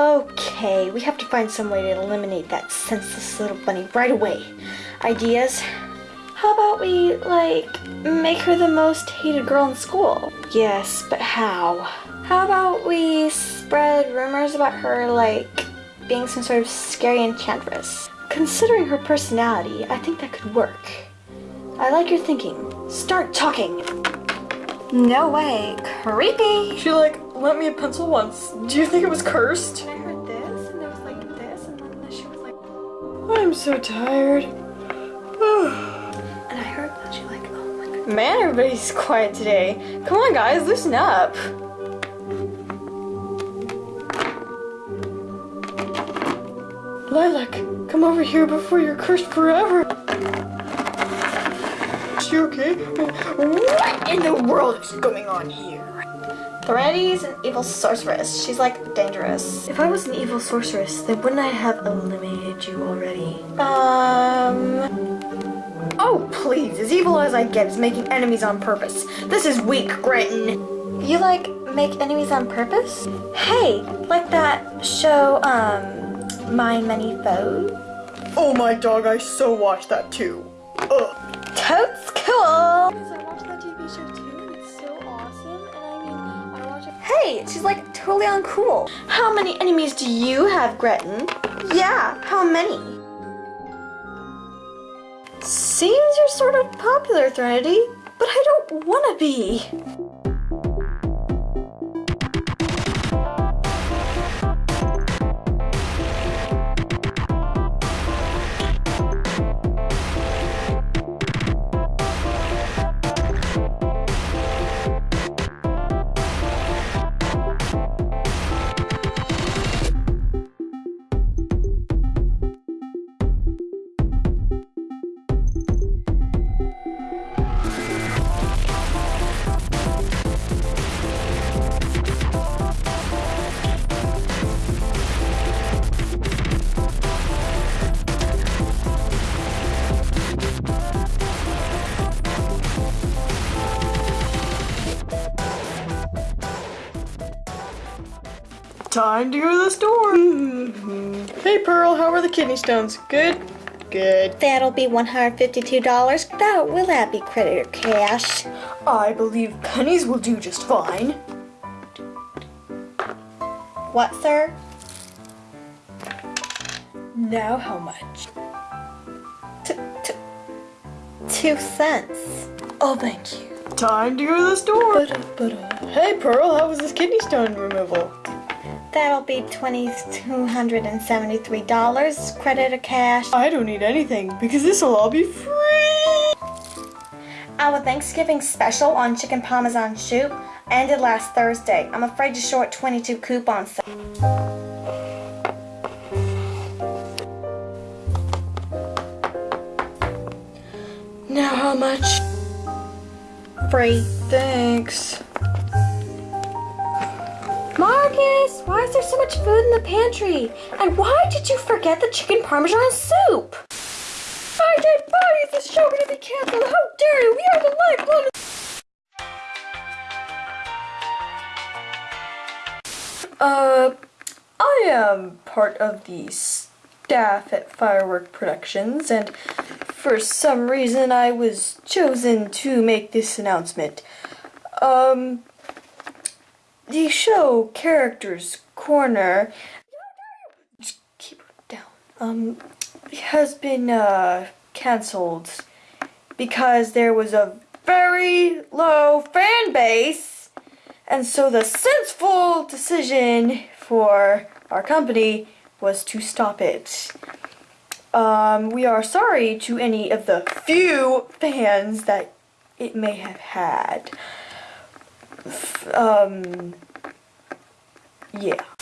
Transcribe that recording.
Okay, we have to find some way to eliminate that senseless little bunny right away. Ideas? How about we, like, make her the most hated girl in school? Yes, but how? How about we spread rumors about her, like, being some sort of scary enchantress? Considering her personality, I think that could work. I like your thinking. Start talking. No way. Creepy. She like lent me a pencil once. Do you think it was cursed? And I heard this, and there was like this, and then she was like, I'm so tired. and I heard that she like, oh my god. Man, everybody's quiet today. Come on, guys, loosen up. Lilac, come over here before you're cursed forever. Is she okay? What in the world is going on here? Threnodity's an evil sorceress. She's like dangerous. If I was an evil sorceress, then wouldn't I have eliminated you already? Um. Oh, please. As evil as I get is making enemies on purpose. This is weak, Gretton. You like make enemies on purpose? Hey, like that show, um, My Many Foes? Oh my dog, I so watched that too. Ugh. Totes cool! Hey, she's like totally uncool. How many enemies do you have, Gretton? Yeah, how many? Seems you're sort of popular, Threnody, but I don't want to be. Time to go to the store. Hey, Pearl, how are the kidney stones? Good? Good. That'll be $152. That will that be credit or cash? I believe pennies will do just fine. What, sir? Now how much? T- t- two cents. Oh, thank you. Time to go to the store. Hey, Pearl, how was this kidney stone removal? That'll be $2,273. Credit or cash? I don't need anything because this will all be free. Our Thanksgiving special on chicken parmesan soup ended last Thursday. I'm afraid to short 22 coupons. Now how much? Free. Thanks. Is there so much food in the pantry? And why did you forget the chicken parmesan soup? My dead body is the show gonna be canceled. How dare you? We are the lifeblood. Uh, I am part of the staff at Firework Productions, and for some reason I was chosen to make this announcement. Um, the show Characters Corner keep it down. Um has been uh cancelled because there was a very low fan base and so the sensible decision for our company was to stop it. Um, we are sorry to any of the few fans that it may have had. Um, yeah.